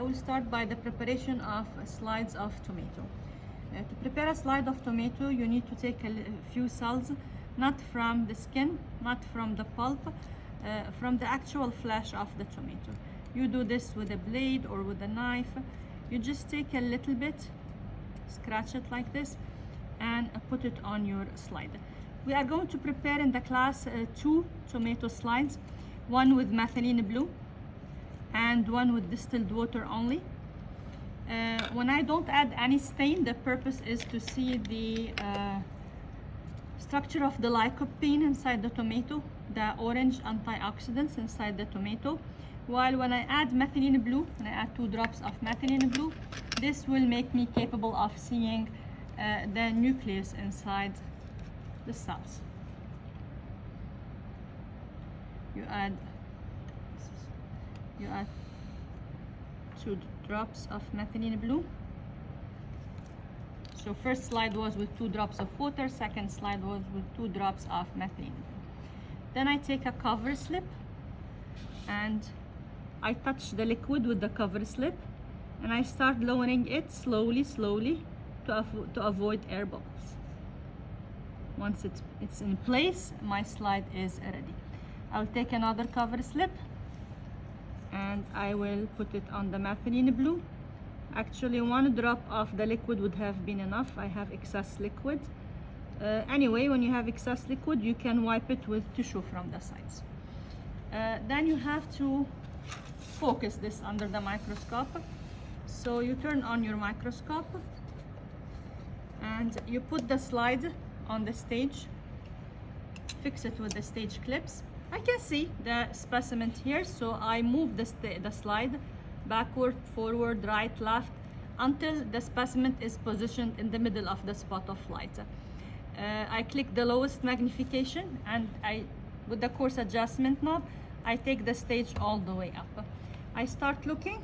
I will start by the preparation of slides of tomato. Uh, to prepare a slide of tomato, you need to take a few cells, not from the skin, not from the pulp, uh, from the actual flesh of the tomato. You do this with a blade or with a knife. You just take a little bit, scratch it like this, and uh, put it on your slide. We are going to prepare in the class uh, two tomato slides, one with methylene blue and one with distilled water only. Uh, when I don't add any stain, the purpose is to see the uh, structure of the lycopene inside the tomato, the orange antioxidants inside the tomato. While when I add methylene blue, when I add two drops of methylene blue, this will make me capable of seeing uh, the nucleus inside the cells. You add you add two drops of methylene blue. So first slide was with two drops of water, second slide was with two drops of methylene. Then I take a cover slip and I touch the liquid with the cover slip and I start lowering it slowly, slowly to, to avoid air bubbles. Once it's, it's in place, my slide is ready. I'll take another cover slip and I will put it on the methylene blue. Actually, one drop of the liquid would have been enough. I have excess liquid. Uh, anyway, when you have excess liquid, you can wipe it with tissue from the sides. Uh, then you have to focus this under the microscope. So you turn on your microscope and you put the slide on the stage, fix it with the stage clips. I can see the specimen here, so I move the, the slide backward, forward, right, left, until the specimen is positioned in the middle of the spot of light. Uh, I click the lowest magnification and I, with the coarse adjustment knob, I take the stage all the way up. I start looking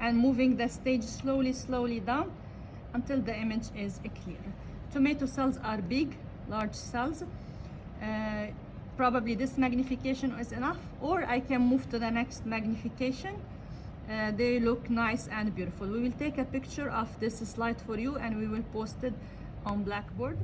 and moving the stage slowly, slowly down until the image is clear. Tomato cells are big, large cells. Uh, probably this magnification is enough or I can move to the next magnification. Uh, they look nice and beautiful. We will take a picture of this slide for you and we will post it on Blackboard.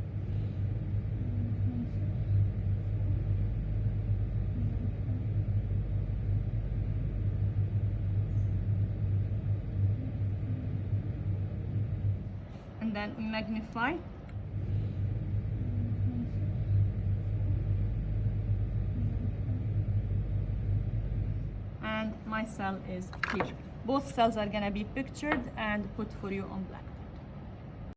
And then magnify. And my cell is here Both cells are gonna be pictured and put for you on black.